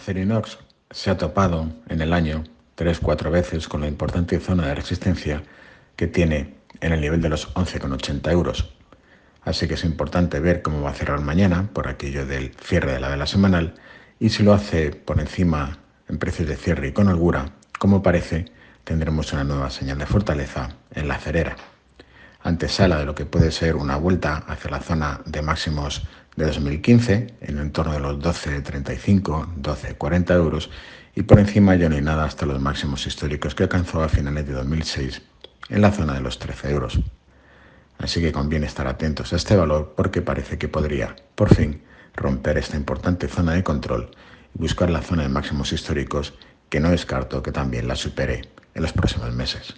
Acerinox se ha topado en el año 3-4 veces con la importante zona de resistencia que tiene en el nivel de los 11,80 euros. Así que es importante ver cómo va a cerrar mañana por aquello del cierre de la vela semanal y si lo hace por encima en precios de cierre y con holgura, como parece, tendremos una nueva señal de fortaleza en la cerera. Antesala de lo que puede ser una vuelta hacia la zona de máximos de 2015, en el entorno de los 12,35, 12,40 euros, y por encima ya no hay nada hasta los máximos históricos que alcanzó a finales de 2006 en la zona de los 13 euros. Así que conviene estar atentos a este valor porque parece que podría, por fin, romper esta importante zona de control y buscar la zona de máximos históricos que no descarto que también la supere en los próximos meses.